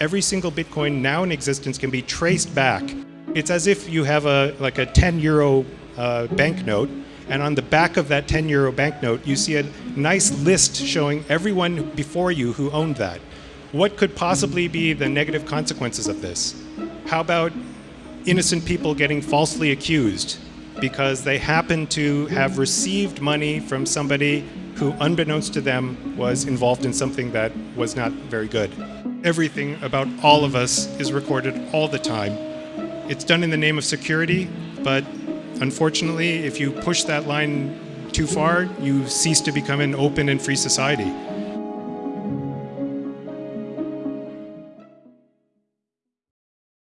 every single Bitcoin now in existence can be traced back. It's as if you have a like a 10 euro uh, banknote, and on the back of that 10 euro banknote, you see a nice list showing everyone before you who owned that. What could possibly be the negative consequences of this? How about innocent people getting falsely accused because they happen to have received money from somebody who, unbeknownst to them, was involved in something that was not very good. Everything about all of us is recorded all the time. It's done in the name of security, but unfortunately, if you push that line too far, you cease to become an open and free society.